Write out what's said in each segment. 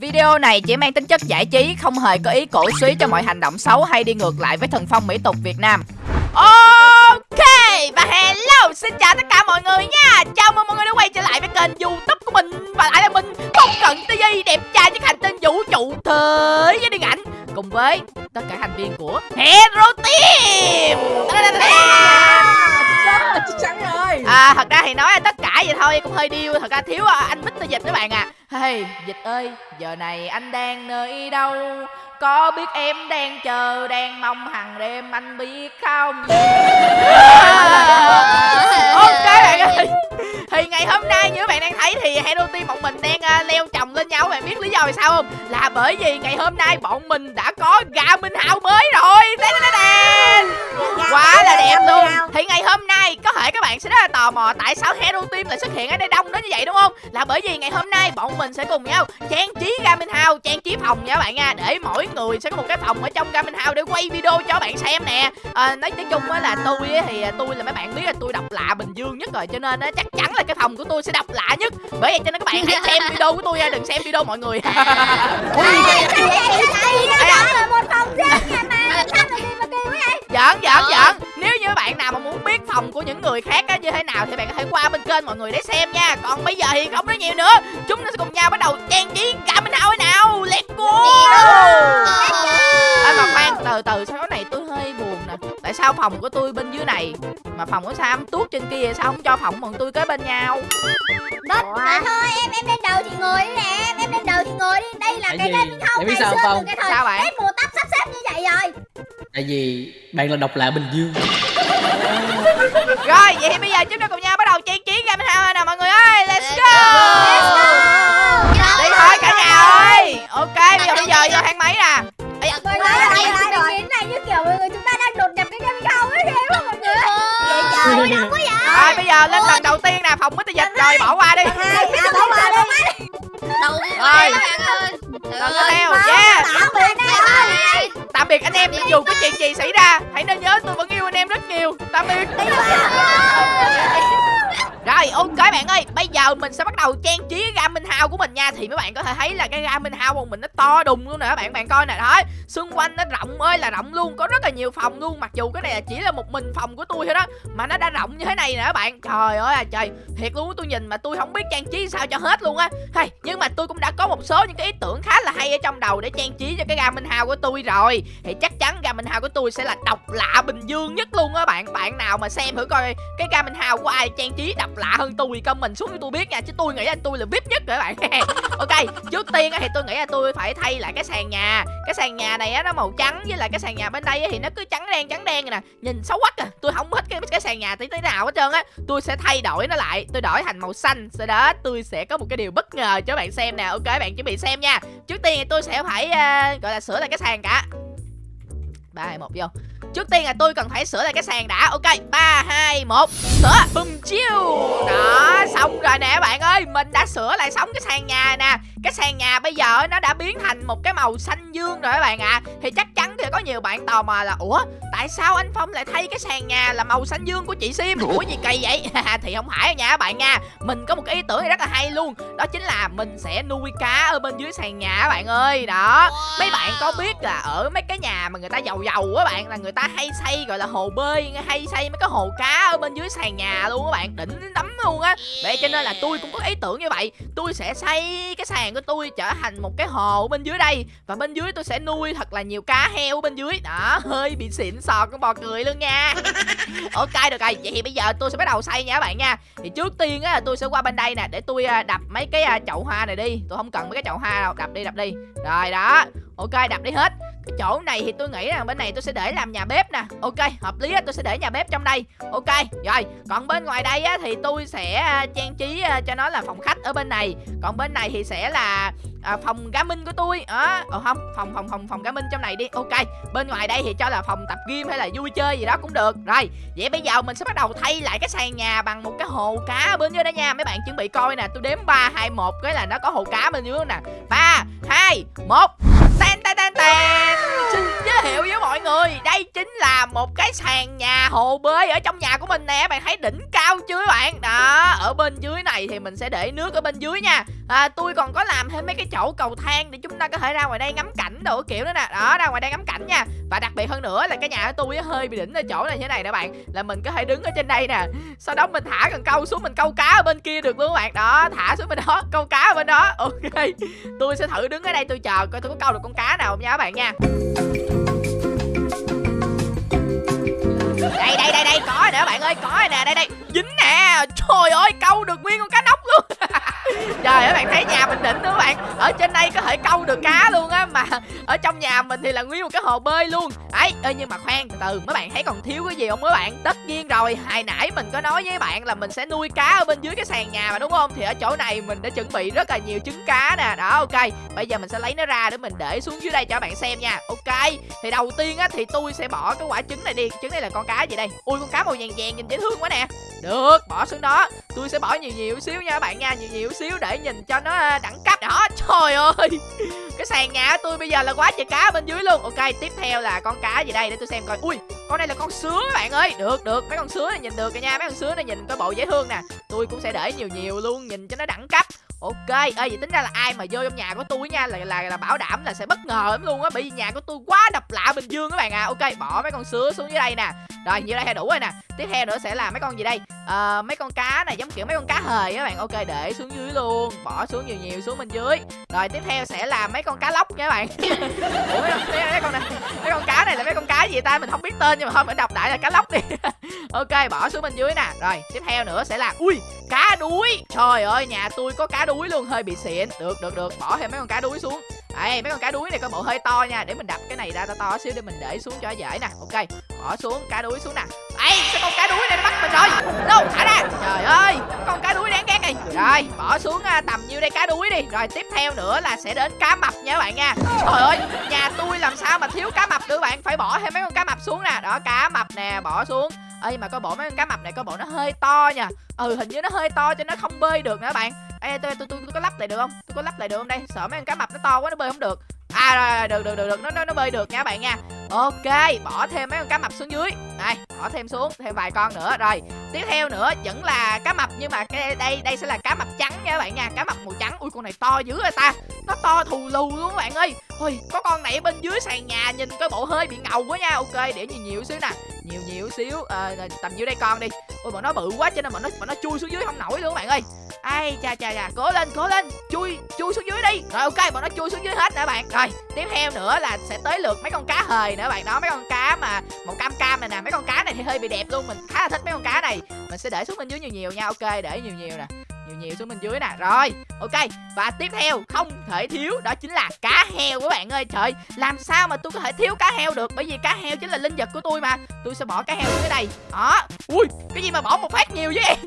Video này chỉ mang tính chất giải trí, không hề có ý cổ suý cho mọi hành động xấu hay đi ngược lại với thần phong mỹ tục Việt Nam. Hello, xin chào tất cả mọi người nha. Chào mừng mọi người đã quay trở lại với kênh youtube của mình. Và lại là mình, không cần TV đẹp trai nhất hành tinh vũ trụ thế giới điện ảnh. Cùng với tất cả thành viên của Hero Team. À thật ra thì nói tất cả vậy thôi cũng hơi điêu. Thật ra thiếu à, anh Mr. Dịch các bạn à. Hey Dịch ơi giờ này anh đang nơi đâu? Có biết em đang chờ đang mong hàng đêm anh biết không? Ok bạn ơi. Thì ngày hôm nay như các bạn đang thấy thì Hero Team bọn mình đang uh, leo chồng lên nhau bạn biết lý do vì sao không? Là bởi vì ngày hôm nay bọn mình đã có gà minh hào mới rồi. Đen đen đen quá là đẹp luôn. thì ngày hôm nay có thể các bạn sẽ rất là tò mò tại sao Hero Team lại xuất hiện ở đây đông đến như vậy đúng không? Là bởi vì ngày hôm nay bọn mình sẽ cùng nhau trang trí gà minh hào trang trí phòng nha các bạn nha để mỗi người sẽ có một cái phòng ở trong gà minh hào để quay video cho bạn xem nè. À, nói tiếng chung là tôi thì tôi là mấy bạn biết là tôi độc lạ bình dương nhất rồi cho nên chắc chắn là cái phòng của tôi sẽ độc lạ nhất. Bởi vậy cho nên các bạn hãy xem video của tôi nha đừng xem video mọi người. Giỡn giỡn giỡn. Nếu như bạn nào mà muốn biết phòng của những người khác á như thế nào thì bạn có thể qua bên kênh mọi người để xem nha. Còn bây giờ thì không nói nhiều nữa. Chúng ta sẽ cùng nhau bắt đầu trang trí cả bên nào nào. Let's go! À, mà khoan từ từ sao cái này tôi hơi tại sao phòng của tôi bên dưới này? Mà phòng của sam tuốt trên kia sao không cho phòng bọn tôi kế bên nhau? Đất mà thôi em em lên đầu thì ngồi đi nè. Em em lên đầu thì ngồi đi. Đây là Tại cái kênh không ngày sao xưa không? từ cái thời Sao bạn? hết mùa tóc sắp xếp như vậy rồi. Tại vì bạn là độc lạ bình dương. Rồi vậy thì bây giờ chúng ta cùng nhau bắt đầu trang trí game house nào mọi người ơi? Let's go biệt anh em dù có chuyện gì xảy ra, hãy nên nhớ tôi vẫn yêu anh em rất nhiều. Tạm biệt. Rồi, ok bạn ơi, bây giờ mình sẽ bắt đầu trang trí ga minh hao của mình nha. Thì mấy bạn có thể thấy là cái ga minh hao của mình nó to đùng luôn nè các bạn bạn coi nè. Đó xung quanh nó rộng ơi là rộng luôn, có rất là nhiều phòng luôn. Mặc dù cái này chỉ là một mình phòng của tôi thôi đó, mà nó đã rộng như thế này nè các bạn. Trời ơi là trời. Thiệt luôn tôi nhìn mà tôi không biết trang trí sao cho hết luôn á. Hay nhưng mà tôi cũng đã có một số những cái ý tưởng khá là hay ở trong đầu để trang trí cho cái ga minh Hào của tôi rồi. Thì chắc chắn ga minh Hào của tôi sẽ là độc lạ bình dương nhất luôn á bạn. Bạn nào mà xem thử coi cái ga minh Hào của ai trang trí độc lạ hơn tôi thì comment xuống cho tôi biết nha. Chứ tôi nghĩ là tôi là vip nhất rồi các bạn. Ok, trước tiên thì tôi nghĩ là tôi phải thay lại cái sàn nhà. Cái sàn nhà này á nó màu trắng với lại cái sàn nhà bên đây á thì nó cứ trắng đen trắng đen nè. Nhìn xấu quá à. Tôi không thích cái cái sàn nhà tí tí nào hết trơn á. Tôi sẽ thay đổi nó lại. Tôi đổi thành màu xanh. Sau đó tôi sẽ có một cái điều bất ngờ cho bạn xem nè. Ok bạn chuẩn bị xem nha. Trước tiên thì tôi sẽ phải uh, gọi là sửa lại cái sàn cả. Ba hai một vô. Trước tiên là tôi cần phải sửa lại cái sàn đã. Ok ba hai một. Sửa. Bum chiêu. Đó xong rồi nè bạn ơi mình đã sửa lại xong cái sàn nhà nè. Cái sàn nhà bây giờ nó đã biến thành một cái màu xanh dương rồi các bạn ạ. Thì chắc chắn thì có nhiều bạn tò mò là ủa tại sao anh phong lại thay cái sàn nhà là màu xanh dương của chị sim? Ủa gì kỳ vậy? Thì không phải nha các bạn nha mình có một cái ý tưởng này rất là hay luôn. Đó chính là mình sẽ nuôi cá ở bên dưới sàn nhà các bạn ơi. Đó mấy bạn có biết là ở mấy cái nhà mà người ta giàu giàu á bạn là người ta hay xây gọi là hồ bơi hay xây mấy cái hồ cá ở bên dưới sàn nhà luôn các bạn đỉnh lắm luôn á. Vậy cho nên là tôi cũng có ý tưởng như vậy. Tôi sẽ xây cái sàn của tôi trở thành một cái hồ bên dưới đây. Và bên dưới tôi sẽ nuôi thật là nhiều cá heo bên dưới. Đó hơi bị xịn sò con bò cười luôn nha. Ok được rồi. Vậy thì bây giờ tôi sẽ bắt đầu xây nha các bạn nha. Thì trước tiên á là tôi sẽ qua bên đây nè để tôi à, đập mấy cái à, chậu hoa này đi. Tôi không cần mấy cái chậu hoa đâu. Đập đi đập đi. Rồi đó. Ok đập đi hết chỗ này thì tôi nghĩ rằng bên này tôi sẽ để làm nhà bếp nè. Ok hợp lý á tôi sẽ để nhà bếp trong đây. Ok rồi. Còn bên ngoài đây á thì tôi sẽ à, trang trí à, cho nó là phòng khách ở bên này. Còn bên này thì sẽ là à, phòng cá minh của tôi. Đó ờ không phòng phòng phòng phòng cá minh trong này đi. Ok bên ngoài đây thì cho là phòng tập gym hay là vui chơi gì đó cũng được. Rồi vậy bây giờ mình sẽ bắt đầu thay lại cái sàn nhà bằng một cái hồ cá ở bên dưới đó nha. Mấy bạn chuẩn bị coi nè tôi đếm ba hai một cái là nó có hồ cá bên dưới nè. Ba hai một. Tan tan tan tan Xin giới thiệu với mọi người đây chính là một cái sàn nhà hồ bơi ở trong nhà của mình nè bạn thấy đỉnh cao chưa các bạn? Đó ở bên dưới này thì mình sẽ để nước ở bên dưới nha. À, tôi còn có làm thêm mấy cái chỗ cầu thang để chúng ta có thể ra ngoài đây ngắm cảnh đồ kiểu nữa nè. Đó ra ngoài đây ngắm cảnh nha. Và đặc biệt hơn nữa là cái nhà của tôi hơi bị đỉnh ở chỗ này như thế này nè bạn là mình có thể đứng ở trên đây nè. Sau đó mình thả cần câu xuống mình câu cá ở bên kia được luôn các bạn. Đó thả xuống bên đó câu cá bên đó. Ok, tôi sẽ thử đứng ở đây tôi chờ coi tôi có câu được con cá nào không nha các bạn nha. Đây đây đây đây, có rồi nè bạn ơi, có rồi nè, đây đây. Dính nè. Trời ơi, câu được nguyên con cá nóc luôn. trời ơi, bạn thấy nhà mình đỉnh nữa bạn. Ở trên đây có thể câu được cá luôn á, mà ở trong nhà mình thì là nguyên một cái hồ bơi luôn. Ấy ơi nhưng mà khoan, từ từ, mấy bạn thấy còn thiếu cái gì không mấy bạn? Tất nhiên rồi, hồi nãy mình có nói với bạn là mình sẽ nuôi cá ở bên dưới cái sàn nhà mà, đúng không? Thì ở chỗ này mình đã chuẩn bị rất là nhiều trứng cá nè. Đó, ok. Bây giờ mình sẽ lấy nó ra để mình để xuống dưới đây cho bạn xem nha. Ok. Thì đầu tiên á, thì tôi sẽ bỏ cái quả trứng này đi. Trứng này là con cá gì đây? Ui, con cá màu vàng vàng nhìn dễ thương quá nè được, bỏ xuống đó. Tôi sẽ bỏ nhiều nhiều xíu nha các bạn nha, nhiều nhiều xíu để nhìn cho nó à, đẳng cấp đó trời ơi! Cái sàn nhà của tôi bây giờ là quá trời cá bên dưới luôn. Ok, tiếp theo là con cá gì đây? Để tôi xem coi. Ui, con này là con sứa các bạn ơi. Được được, mấy con sứa này nhìn được rồi nha. Mấy con sứa này nhìn có bộ dễ thương nè. Tôi cũng sẽ để nhiều nhiều luôn, nhìn cho nó đẳng cấp ok ơi vậy tính ra là ai mà vô trong nhà của tôi nha là là là bảo đảm là sẽ bất ngờ lắm luôn á bởi vì nhà của tôi quá độc lạ bình dương các bạn à ok bỏ mấy con sứa xuống dưới đây nè. Rồi như đây là đủ rồi nè. Tiếp theo nữa sẽ là mấy con gì đây? À, mấy con cá này giống kiểu mấy con cá hời các bạn. Ok để xuống dưới luôn bỏ xuống nhiều nhiều xuống bên dưới. Rồi tiếp theo sẽ là mấy con cá lóc nha các bạn. Ủa, mấy, con, mấy, con này mấy con cá này là mấy con cá gì ta? Mình không biết tên nhưng mà thôi mình đọc đại là cá lóc đi. Ok bỏ xuống bên dưới nè. Rồi tiếp theo nữa sẽ là ui cá đuối. Trời ơi nhà tôi có cá đuối luôn, hơi bị xịn. Được được được, bỏ thêm mấy con cá đuối xuống. Đây mấy con cá đuối này có bộ hơi to nha, để mình đập cái này ra to to xíu để mình để xuống cho dễ nè. Ok, bỏ xuống cá đuối xuống nè. Ấy cái con cá đuối này nó bắt mình rồi? Đâu thả ra. Trời ơi, con cá đuối đáng ghét này. Rồi, bỏ xuống à, tầm nhiêu đây cá đuối đi. Rồi, tiếp theo nữa là sẽ đến cá mập nha các bạn nha. Trời ơi, nhà tôi làm sao mà thiếu cá mập được bạn? Phải bỏ thêm mấy con cá mập xuống nè. Đó, cá mập nè, bỏ xuống. Ê, mà coi bộ mấy con cá mập này coi bộ nó hơi to nha. Ừ hình như nó hơi to cho nó không bơi được nữa bạn ê tôi tôi tôi, tôi có lắp lại được không? Tôi có lắp lại được không đây? Sợ mấy con cá mập nó to quá nó bơi không được. À rồi, rồi được được được được. Nó nó nó bơi được nha các bạn nha. Ok bỏ thêm mấy con cá mập xuống dưới. Đây bỏ thêm xuống thêm vài con nữa. Rồi tiếp theo nữa vẫn là cá mập nhưng mà cái đây đây sẽ là cá mập trắng nha các bạn nha. Cá mập màu trắng. Ui con này to dữ rồi ta. Nó to thù lù luôn các bạn ơi. Ui có con này ở bên dưới sàn nhà nhìn cái bộ hơi bị ngầu quá nha. Ok để nhiều nhiều xíu nè nhiều nhiều xíu. À, tầm nhiêu đây con đi. Ôi bọn nó bự quá cho nên bọn nó bọn nó chui xuống dưới không nổi luôn các bạn ơi. Ai cha cha cha cố lên cố lên. Chui chui xuống dưới đi. Rồi ok bọn nó chui xuống dưới hết nè bạn. Rồi tiếp theo nữa là sẽ tới lượt mấy con cá hời nữa bạn. Đó mấy con cá mà màu cam cam này nè. Mấy con cá này thì hơi bị đẹp luôn. Mình khá là thích mấy con cá này. Mình sẽ để xuống bên dưới nhiều nhiều nha. Ok để nhiều nhiều nè nhiều nhiều xuống bên dưới nè. Rồi, ok, và tiếp theo, không thể thiếu đó chính là cá heo các bạn ơi. Trời, làm sao mà tôi có thể thiếu cá heo được? Bởi vì cá heo chính là linh vật của tôi mà. Tôi sẽ bỏ cá heo xuống dưới đây. Đó. Ui, cái gì mà bỏ một phát nhiều vậy?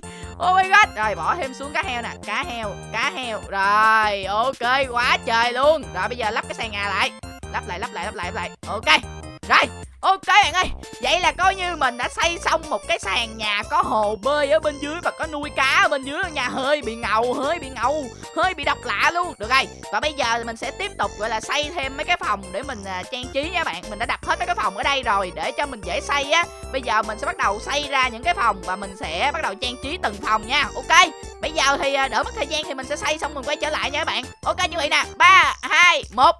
Oh my god. Rồi, bỏ thêm xuống cá heo nè. Cá heo Cá heo. Rồi, ok, quá trời luôn. Rồi, bây giờ lắp cái sàn nhà lại. Lắp lại lắp lại lắp lại lắp lại. Ok. Rồi Ok bạn ơi, vậy là coi như mình đã xây xong một cái sàn nhà có hồ bơi ở bên dưới và có nuôi cá ở bên dưới nhà hơi bị ngầu, hơi bị ngầu, hơi bị độc lạ luôn. Được rồi, và bây giờ mình sẽ tiếp tục gọi là xây thêm mấy cái phòng để mình à, trang trí nha bạn. Mình đã đặt hết mấy cái phòng ở đây rồi để cho mình dễ xây á. Bây giờ mình sẽ bắt đầu xây ra những cái phòng và mình sẽ bắt đầu trang trí từng phòng nha. Ok. Bây giờ thì à, đỡ mất thời gian thì mình sẽ xây xong mình quay trở lại nha các bạn. Ok như vậy nè. 3 2 1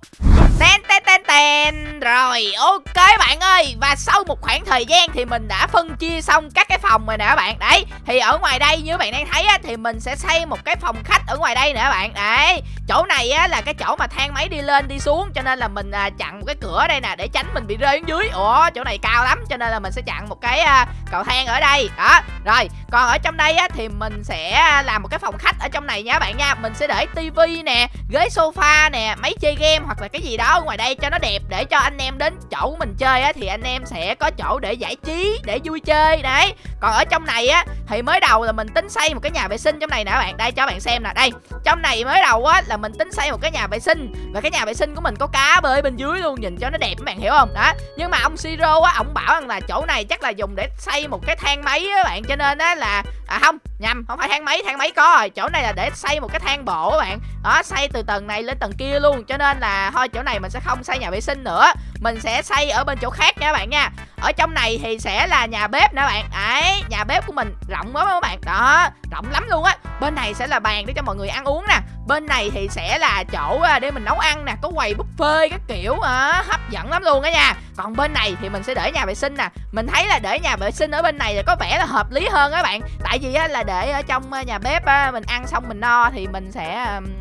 ten ten ten ten. Rồi ok bạn ơi. Và sau một khoảng thời gian thì mình đã phân chia xong các cái phòng rồi nè các bạn. Đấy thì ở ngoài đây như bạn đang thấy á, thì mình sẽ xây một cái phòng khách ở ngoài đây nè các bạn. Đấy chỗ này á, là cái chỗ mà thang máy đi lên đi xuống Cho nên là mình à, chặn một cái cửa đây nè để tránh mình bị rơi xuống dưới. Ủa chỗ này cao lắm cho nên là mình sẽ chặn một cái à, cầu thang ở đây. Đó rồi còn ở trong đây á, thì mình sẽ à, làm một cái phòng khách ở trong này nha các bạn nha. Mình sẽ để tivi nè ghế sofa nè máy chơi game hoặc là cái gì đó ở ngoài đây cho nó đẹp để cho anh em đến chỗ của mình chơi á, thì anh em sẽ có chỗ để giải trí, để vui chơi, đấy. Còn ở trong này á, thì mới đầu là mình tính xây một cái nhà vệ sinh trong này nè, bạn, đây cho bạn xem nè, đây. Trong này mới đầu á, là mình tính xây một cái nhà vệ sinh và cái nhà vệ sinh của mình có cá bơi bên dưới luôn, nhìn cho nó đẹp, các bạn hiểu không? Đó. Nhưng mà ông siro á, ông bảo rằng là chỗ này chắc là dùng để xây một cái thang máy á, bạn, cho nên á là à không, nhầm, không phải thang máy thang máy có rồi. Chỗ này là để xây một cái thang bộ các bạn. Đó, xây từ tầng này lên tầng kia luôn, cho nên là thôi, chỗ này mình sẽ không xây nhà vệ sinh nữa mình sẽ xây ở bên chỗ khác nha các bạn nha. Ở trong này thì sẽ là nhà bếp nè bạn. Ấy, nhà bếp của mình rộng lắm các bạn. Đó rộng lắm luôn á. Bên này sẽ là bàn để cho mọi người ăn uống nè. Bên này thì sẽ là chỗ à, để mình nấu ăn nè có quầy buffet các kiểu. À, hấp dẫn lắm luôn á nha. Còn bên này thì mình sẽ để nhà vệ sinh nè. Mình thấy là để nhà vệ sinh ở bên này là có vẻ là hợp lý hơn các bạn. Tại vì á, là để ở trong à, nhà bếp á, mình ăn xong mình no thì mình sẽ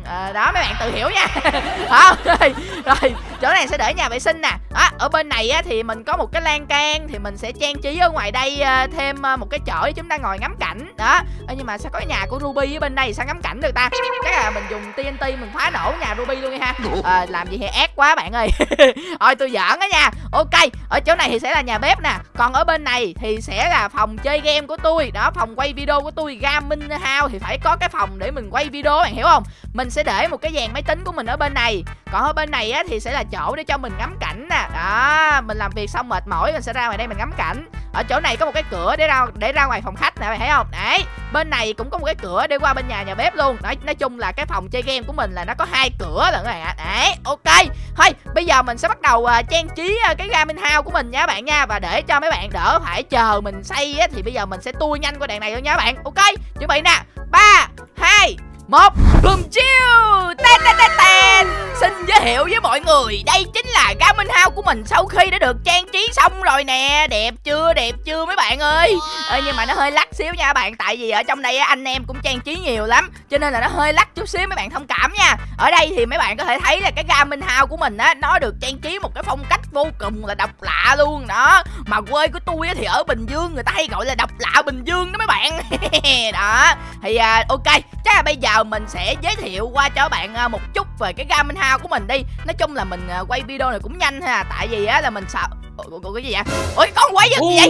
à, đó mấy bạn tự hiểu nha. Không rồi, rồi chỗ này sẽ để nhà vệ sinh nè à, ở bên này á, thì mình có một cái lan can thì mình sẽ trang trí ở ngoài đây à, thêm à, một cái chỗ để chúng ta ngồi ngắm cảnh. Đó à, nhưng mà sao có nhà của Ruby ở bên đây sao ngắm cảnh được ta? Chắc là mình dùng TNT mình phá nổ nhà Ruby luôn đi ha. À, làm gì thì ác quá bạn ơi. Thôi tôi giỡn đó nha. Ok, ở chỗ này thì sẽ là nhà bếp nè. Còn ở bên này thì sẽ là phòng chơi game của tôi. Đó, phòng quay video của tôi gaming house thì phải có cái phòng để mình quay video bạn, hiểu không? Mình sẽ để một cái dàn máy tính của mình ở bên này. Còn ở bên này á thì sẽ là chỗ để cho mình ngắm cảnh nè. Đó, mình làm việc xong mệt mỏi mình sẽ ra ngoài đây mình ngắm cảnh. Ở chỗ này có một cái cửa để ra để ra ngoài phòng khách nè bạn thấy không? Đấy, bên này cũng có một cái cửa để qua bên nhà nhà bếp luôn. Đấy nói chung là cái phòng chơi game của mình là nó có hai cửa lận các bạn ạ. Đấy, ok thôi bây giờ mình sẽ bắt đầu uh, trang trí uh, cái gaming house của mình nha bạn nha. Và để cho mấy bạn đỡ phải chờ mình xây á, thì bây giờ mình sẽ tua nhanh qua đoạn này luôn nha bạn. Ok chuẩn bị nè. Ba hai một Boom chiêu Tên tên tên tên Xin giới thiệu với mọi người Đây chính là Gaming House của mình Sau khi đã được trang trí xong rồi nè. Đẹp chưa đẹp chưa mấy bạn ơi? À, Nhưng mà nó hơi lắc xíu nha bạn. Tại vì ở trong đây anh em cũng trang trí nhiều lắm. Cho nên là nó hơi lắc chút xíu mấy bạn thông cảm nha. Ở đây thì mấy bạn có thể thấy là cái Gaming House của mình á Nó được trang trí một cái phong cách vô cùng là độc lạ luôn đó. Mà quê của tôi á, thì ở Bình Dương Người ta hay gọi là độc lạ Bình Dương đó mấy bạn. Đó. Thì à, ok Chắc là bây giờ mình sẽ giới thiệu qua cho bạn à, một chút về cái gaming house của mình đi. Nói chung là mình à, quay video này cũng nhanh ha tại vì á là mình sợ Ủa, cái gì vậy? Ôi con quay gì vậy?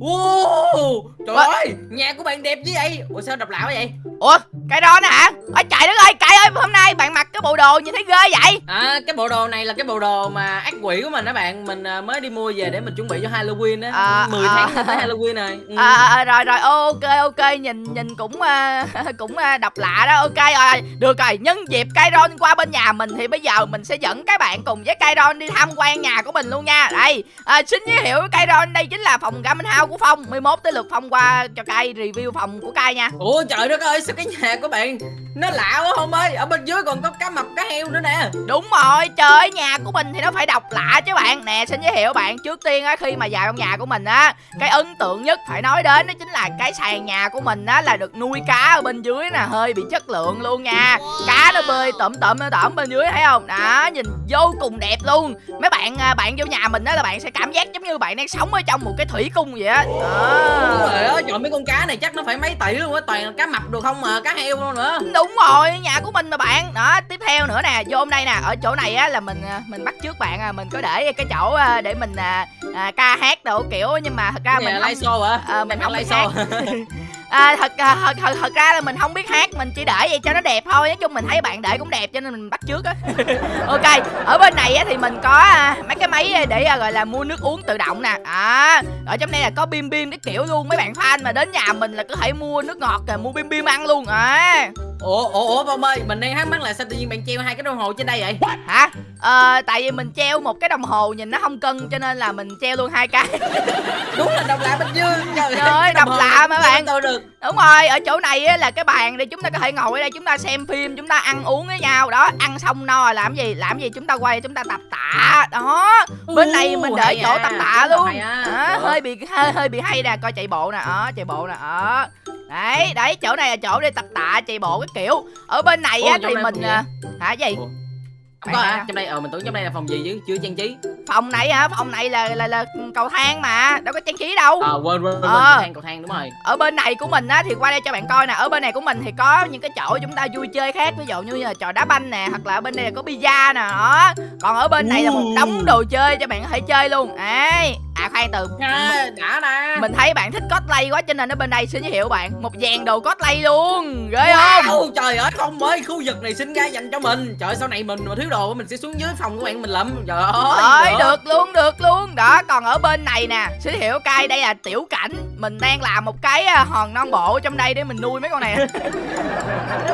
Wow, trời Ủa? ơi, nhà của bạn đẹp như vậy? Ủa sao lạ quá vậy? ủa cái đó nè hả? Ôi trời đất ơi cải ơi hôm nay bạn mặc cái bộ đồ nhìn thấy ghê vậy? À, cái bộ đồ này là cái bộ đồ mà ác quỷ của mình đó bạn. Mình à, mới đi mua về để mình chuẩn bị cho Halloween á. À, 10 à. tháng tới Halloween rồi. Ừ. à, à, rồi rồi ok ok nhìn nhìn cũng à, cũng à, độc lạ đó. Ok rồi được rồi nhân dịp Kairon qua bên nhà mình thì bây giờ mình sẽ dẫn các bạn cùng với Kairon đi tham quan nhà của mình luôn nha. Đây à, xin giới thiệu với Kairon đây chính là phòng gaming house của Phong. 11 tới lượt Phong qua cho Kai review phòng của Kai nha. Ủa trời đất ơi, sao cái nhà của bạn Nó lạ quá không ơi? Ở bên dưới còn có cá mập, cá heo nữa nè. Đúng rồi, trời ơi, nhà của mình thì nó phải độc lạ chứ bạn. Nè, xin giới thiệu bạn Trước tiên á, khi mà vào trong nhà của mình á Cái ấn tượng nhất phải nói đến đó chính là cái sàn nhà của mình á Là được nuôi cá ở bên dưới nè Hơi bị chất lượng luôn nha. Cá nó bơi tẩm tẩm nó tẩm bên dưới thấy không? Đó, nhìn vô cùng đẹp luôn. Mấy bạn à, bạn vô nhà mình á là bạn sẽ cảm giác giống như bạn đang sống ở trong một cái thủy cung vậy á. Trời ơi, trời mấy con cá này chắc nó phải mấy tỷ luôn á Toàn cá mập được không mà, cá heo luôn nữa. Đúng rồi, nhà của mình mà bạn. Đó, tiếp theo nữa nè, vô hôm đây nè Ở chỗ này á là mình à, mình bắt trước bạn à Mình có để cái chỗ à, để mình à, à, ca hát đồ kiểu Nhưng mà thật ra mình không live show hả? Ờ, mình không live show à, thật, à, thật, thật, thật ra là mình không biết hát Mình chỉ để vậy cho nó đẹp thôi. Nói chung mình thấy bạn để cũng đẹp cho nên mình bắt trước á. Ok, ở bên này á thì mình có à, mấy cái máy để à, gọi là mua nước uống tự động nè. À, Ở trong đây là có bim bim cái kiểu luôn. Mấy bạn fan mà đến nhà mình là có thể mua nước ngọt rồi mua bim bim ăn luôn. À. Ủa, ủa, ủa, Bông ơi, mình đang thắc mắc là sao tự nhiên bạn treo hai cái đồng hồ trên đây vậy? Hả? Ờ, tại vì mình treo một cái đồng hồ nhìn nó không cân cho nên là mình treo luôn hai cái Đúng là độc lạ Bình Dương Trời, ơi, độc lạ mà bạn. tôi được Đúng rồi, ở chỗ này á, là cái bàn để chúng ta có thể ngồi ở đây chúng ta xem phim, chúng ta ăn uống với nhau Đó, ăn xong no rồi làm gì? Làm gì chúng ta quay chúng ta tập tạ Đó, bên này mình để chỗ à, tập tạ luôn à. Hơi bị hơi, hơi bị hay nè, coi chạy bộ nè, đó, chạy bộ nè, đó Đấy, đấy, chỗ này là chỗ để tập tạ, chạy bộ cái kiểu Ở bên này Ủa, á thì mình... à, Hả gì? Ủa? Bạn có hả? Trong đây, ờ, mình tưởng trong đây là phòng gì chứ, chưa trang trí Phòng này hả? Phòng này là là, là cầu thang mà, đâu có trang trí đâu Ờ, quên, quên, quên, Ờ. cầu thang, cầu thang, đúng rồi ở bên này của mình á thì qua đây cho bạn coi nè ở bên này của mình thì có những cái chỗ chúng ta vui chơi khác ví dụ như là trò đá banh nè hoặc là ở bên đây là có pizza nè đó còn ở bên này là một đống đồ chơi cho bạn có thể chơi luôn ấy À khoan từ à, đã nè Mình thấy bạn thích cosplay quá cho nên ở bên đây xin giới thiệu bạn. Một dàn đồ cosplay luôn Ghê không? Wow, trời ơi không ơi khu vực này xin ra dành cho mình. Trời sau này mình mà thiếu đồ mình sẽ xuống dưới phòng của bạn mình lẫm trời ơi được luôn được luôn. Đó còn ở bên này nè Xin giới thiệu cay đây là tiểu cảnh. Mình đang làm một cái à, hòn non bộ trong đây để mình nuôi mấy con này.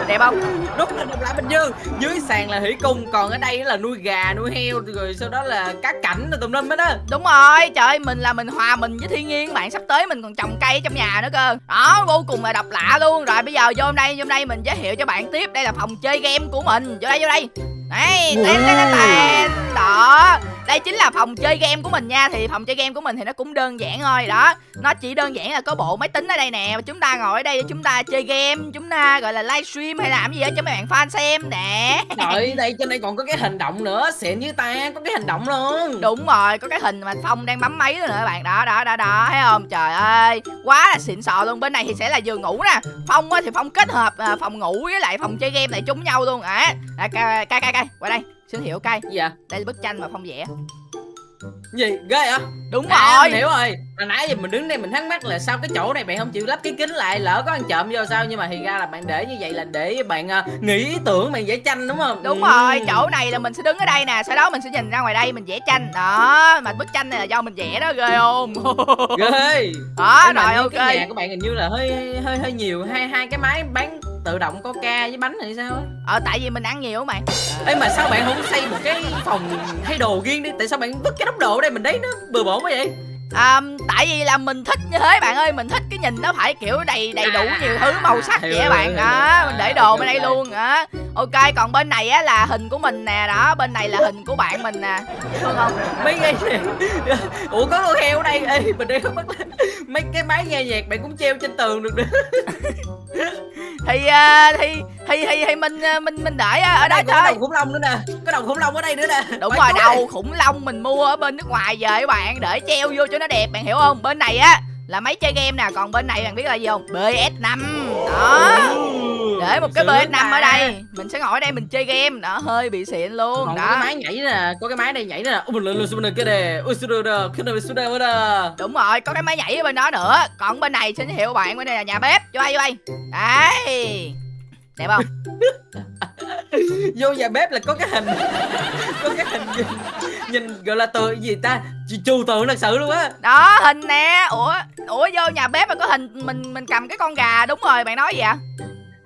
Đẹp không? Đúng là đồng lại bình dương. Dưới sàn là thủy cung còn ở đây là nuôi gà nuôi heo rồi sau đó là cá cảnh rồi tùm lum hết á. Đúng rồi trời mình là mình hòa mình với thiên nhiên bạn Sắp tới mình còn trồng cây ở trong nhà nữa cơ. Đó vô cùng là độc lạ luôn. Rồi bây giờ vô đây vô đây mình giới thiệu cho bạn tiếp. Đây là phòng chơi game của mình. Vô đây vô đây. Đây tên tên tên. Đó đây chính là phòng chơi game của mình nha. Thì phòng chơi game của mình thì nó cũng đơn giản thôi. Đó Nó chỉ đơn giản là có bộ máy tính ở đây nè. Chúng ta ngồi ở đây để chúng ta chơi game. Chúng ta gọi là livestream hay làm gì đó cho mấy bạn fan xem nè. Trời đây trên đây còn có cái hình động nữa. Xịn với ta có cái hình động luôn. Đúng rồi, có cái hình mà Phong đang bấm máy nữa các bạn. Đó, đó, đó, đó, thấy không? Trời ơi, quá là xịn sò luôn. Bên này thì sẽ là giường ngủ nè. Phong á thì Phong kết hợp à, phòng ngủ với lại phòng chơi game lại chung nhau luôn. À, à cay, cay, cay, cay, qua đây Hiểu cay gì vậy? Đây là bức tranh mà Phong vẽ. Gì? Ghê hả Đúng à, rồi. hiểu rồi. Hồi nãy giờ mình đứng đây mình thắc mắc là sao cái chỗ này bạn không chịu lắp cái kính lại lỡ có ăn trộm vô sao? Nhưng mà thì ra là bạn để như vậy là để bạn uh, nghĩ ý tưởng bạn vẽ tranh đúng không? Đúng Ừ. rồi, chỗ này là mình sẽ đứng ở đây nè Sau đó mình sẽ nhìn ra ngoài đây mình vẽ tranh. Đó, mà bức tranh này là do mình vẽ đó, ghê không? ghê. Đó, rồi ok. cái nhà của bạn hình như là hơi hơi hơi nhiều hai hai cái máy bán tự động coca với bánh này sao á? Ờ, tại vì mình ăn nhiều mà Ê mà sao bạn không xây một cái phòng thay đồ riêng đi? Tại sao bạn vứt cái đống đồ ở đây mình thấy nó bừa bộn quá vậy à, Tại vì là mình thích như thế bạn ơi Mình thích cái nhìn nó phải kiểu đầy đầy đủ nhiều thứ màu sắc vậy bạn. đó Mình để đồ bên đây luôn á. Ok còn bên này á là hình của mình nè đó Bên này là hình của bạn mình nè. Thương không? Mấy cái Ủa có con heo ở đây? Ê mình đang bắt Mấy cái máy nghe nhạc bạn cũng treo trên tường được nữa. Thì, à, thì thì thì thì mình à, mình mình để ở đây còn có thôi. đầu khủng long nữa nè. Có đầu khủng long ở đây nữa nè. Đúng Bạn rồi đầu khủng long mình mua ở bên nước ngoài về các bạn Để treo vô cho nó đẹp bạn hiểu không? Bên này á là máy chơi game nè Còn bên này bạn biết là gì không? PS5 Đó. Để một cái Sướng PS5 ở đây. Mình sẽ ngồi ở đây mình chơi game. Đó hơi bị xịn luôn. Còn có Đó. cái máy nhảy nè Có cái máy đây nhảy nè. Ui mình lên lên xuống cái Đúng rồi, có cái máy nhảy ở bên đó nữa. Còn bên này xin thiệu bạn Bên đây là nhà bếp. Vô đây, vô đây. Đấy. Đẹp không? Vô nhà bếp là có cái hình. Có cái hình nhìn, nhìn gọi là tượng gì ta? Trừu tượng thật sự luôn á. Đó, hình nè. Ủa, ủa vô nhà bếp mà có hình Mình mình cầm cái con gà Đúng rồi, bạn nói gì ạ?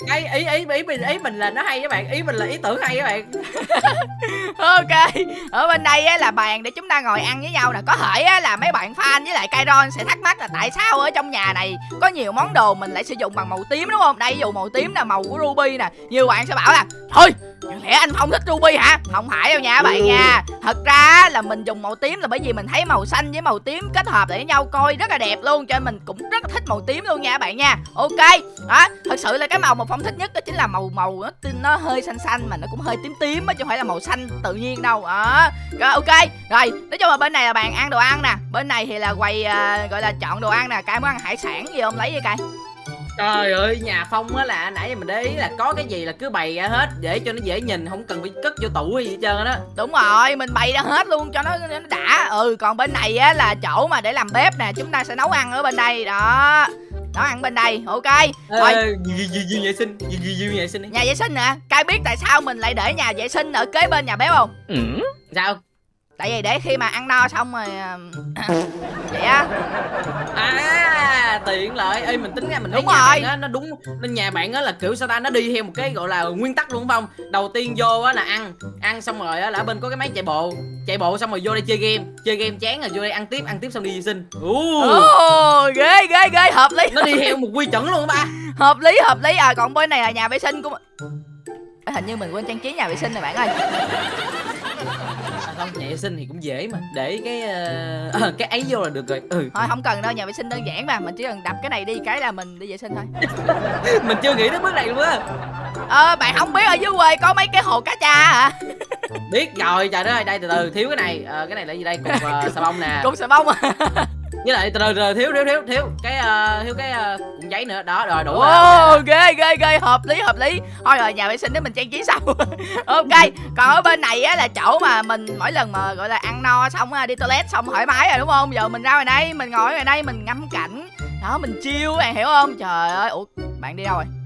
Cái ý ý ý mình ý mình là nó hay các bạn ý mình là ý tưởng hay các bạn. Ok Ở bên đây á, là bàn để chúng ta ngồi ăn với nhau nè. Có thể á, là mấy bạn fan với lại Kairon sẽ thắc mắc là Tại sao ở trong nhà này Có nhiều món đồ mình lại sử dụng bằng màu tím đúng không? Đây ví dụ màu tím là màu của Ruby nè Nhiều bạn sẽ bảo là Thôi Chẳng lẽ anh không thích Ruby hả? Không phải đâu nha bạn nha. Thật ra là mình dùng màu tím là bởi vì mình thấy màu xanh với màu tím kết hợp lại với nhau coi rất là đẹp luôn Cho nên mình cũng rất là thích màu tím luôn nha các bạn nha. Ok đó Thật sự là cái màu mà Phong thích nhất đó chính là màu màu nó, nó hơi xanh xanh mà nó cũng hơi tím tím á Chứ không phải là màu xanh tự nhiên đâu. Đó. Rồi ok. Rồi nói chung là bên này là bàn ăn đồ ăn nè. Bên này thì là quầy à, gọi là chọn đồ ăn nè. Cai muốn ăn hải sản gì không lấy gì cai trời ơi nhà phong á là nãy giờ mình để ý là có cái gì là cứ bày ra hết để cho nó dễ nhìn không cần phải cất vô tủ hay gì hết trơn á Đúng rồi, mình bày ra hết luôn cho nó, nó đã. Ừ, còn bên này á là chỗ mà để làm bếp nè Chúng ta sẽ nấu ăn ở bên đây. Đó Nấu ăn bên đây, ok. Ê, gì gì gì vệ sinh gì gì gì vệ sinh đi. Nhà vệ sinh nè Cai biết tại sao mình lại để nhà vệ sinh ở kế bên nhà bếp không? sao Tại vì để khi mà ăn no xong rồi Vậy á. À tiện lợi. Ê mình tính ra mình thấy Đúng nhà rồi. bạn á nó đúng. Nên nhà bạn á là kiểu sao ta nó đi theo một cái gọi là nguyên tắc luôn phải không? Đầu tiên vô á là ăn. Ăn xong rồi á là ở bên có cái máy chạy bộ. Chạy bộ xong rồi vô đây chơi game. Chơi game chán rồi vô đây ăn tiếp ăn tiếp xong đi vệ sinh. Ồ, ghê ghê ghê, hợp lý. Nó đi theo một quy chuẩn luôn ba. Hợp lý, hợp lý. À còn bên này là nhà vệ sinh của Ê, Hình như mình quên trang trí nhà vệ sinh này bạn ơi à, không? Nhà vệ sinh thì cũng dễ mà. Để cái ờ, cái ấy vô là được rồi. Ừ. Thôi không cần đâu, nhà vệ sinh đơn giản mà. Mình chỉ cần đập cái này đi cái là mình đi vệ sinh thôi. Mình chưa nghĩ đến bước này luôn á. Ờ, bạn không biết ở dưới quê có mấy cái hồ cá cha hả? biết rồi trời đất ơi đây từ từ thiếu cái này. Ờ, cái này là gì đây? Cục uh, xà bông nè. Cục xà bông à với lại từ từ thiếu thiếu thiếu thiếu. Cái ờ, thiếu cái cuộn giấy nữa. Đó rồi đủ rồi. ghê ghê ghê hợp lý hợp lý. Thôi rồi nhà vệ sinh để mình trang trí sau ok còn ở bên này á là chỗ mà mình mỗi lần mà gọi là ăn no xong đi toilet xong thoải mái rồi đúng không? Giờ mình ra ngoài đây mình ngồi ngoài đây mình ngắm cảnh. Đó mình chill bạn hiểu không? Trời ơi ủa bạn đi đâu rồi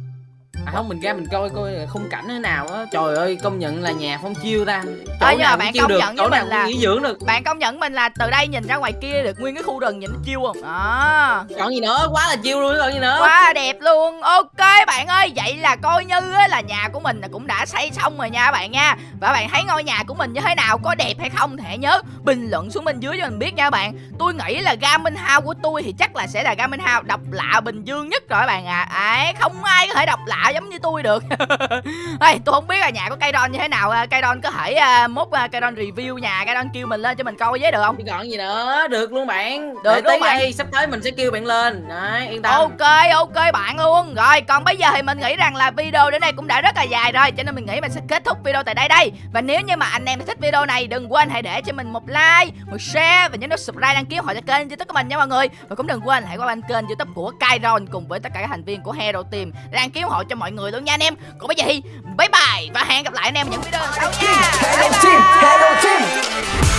à, không mình ra mình coi coi khung cảnh thế nào á. Trời ơi công nhận là nhà phong chiêu ta. Chỗ mà nào bạn chiêu công được nhận chỗ nào mình là- nghỉ dưỡng được. bạn công nhận mình là từ đây nhìn ra ngoài kia được nguyên cái khu rừng nhìn nó chill không? Đó. Còn gì nữa? Quá là chiêu luôn còn gì nữa? Quá đẹp luôn. Ok bạn ơi vậy là coi như á, là nhà của mình là cũng đã xây xong rồi nha các bạn nha. Và bạn thấy ngôi nhà của mình như thế nào? Có đẹp hay không thì hãy nhớ bình luận xuống bên dưới cho mình biết nha các bạn. Tôi nghĩ là Garmin House của tôi thì chắc là sẽ là Garmin House độc lạ bình dương nhất rồi các bạn ạ. À. ấy không ai có thể độc lạ giống như tôi được. Ê, tôi không biết là nhà của cây Don như thế nào à, cây Don có thể à, mốt à, cây Don review nhà cây Don kêu mình lên cho mình coi với được không? Còn gì nữa được luôn bạn. Được luôn bạn. đây sắp tới mình sẽ kêu bạn lên. Đấy yên tâm. Ok ok bạn luôn. Rồi còn bây giờ thì mình nghĩ rằng là video đến đây cũng đã rất là dài rồi Cho nên mình nghĩ mình sẽ kết thúc video tại đây đây. Và nếu như mà anh em thích video này Đừng quên hãy để cho mình một like Một share Và nhớ nút subscribe đăng ký họ cho kênh youtube của mình nha mọi người. Và cũng đừng quên hãy qua bên kênh youtube của Kairon Cùng với tất cả các thành viên của Hero Team Đăng ký ủng hộ cho mọi người luôn nha anh em. Còn bây giờ thì bye bye Và hẹn gặp lại anh em những video sau nha. Bye bye.